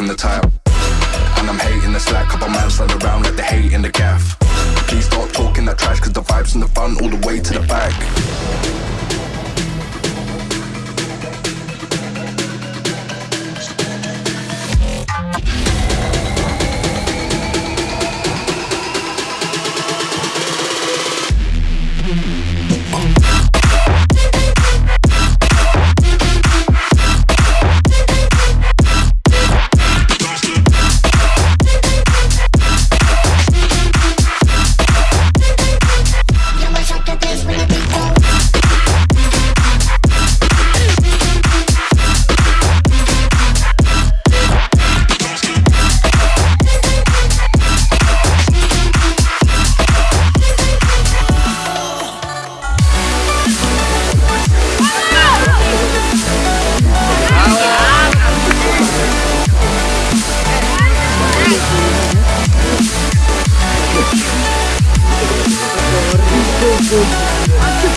from the tile.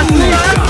Annika!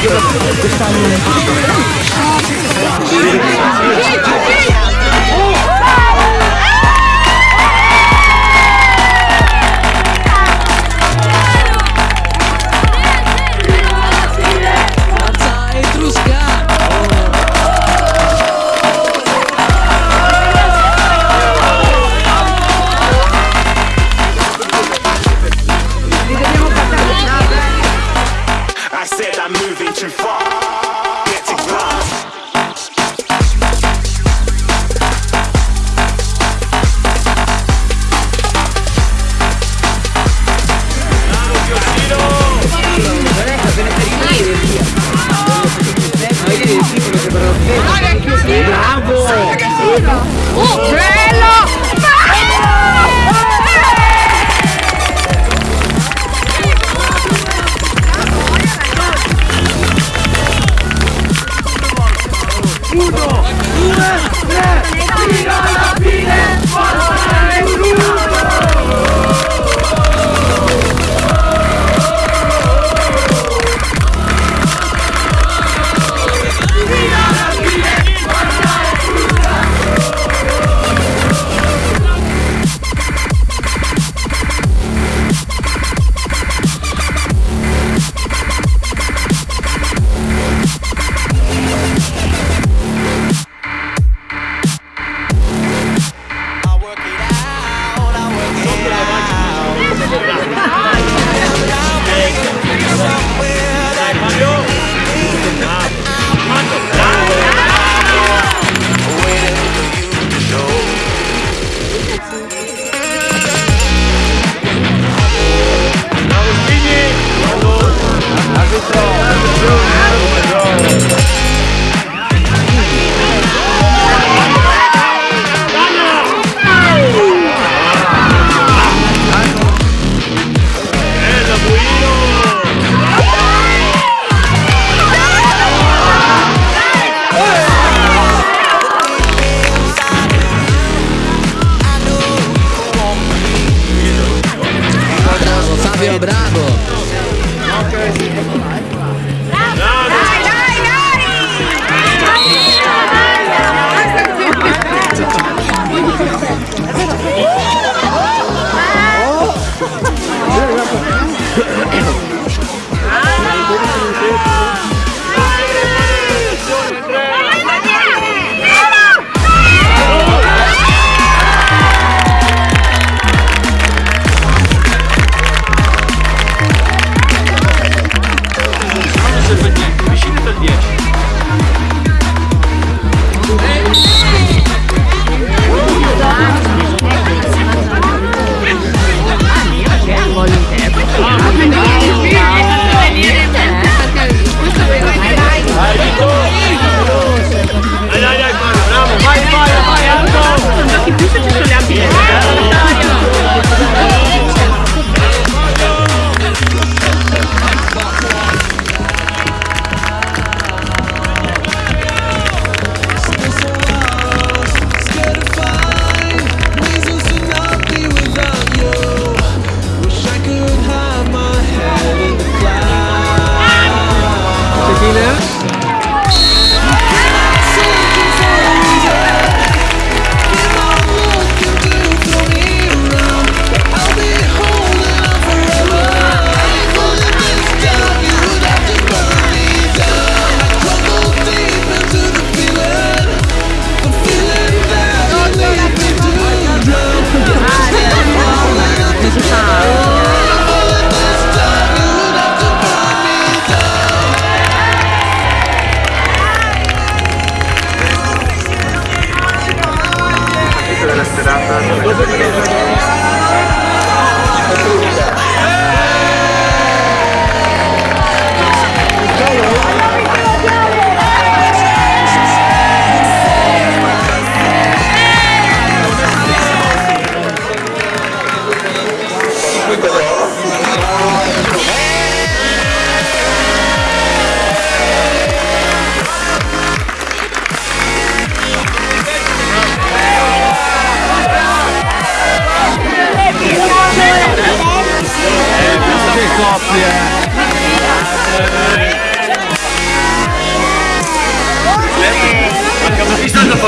아,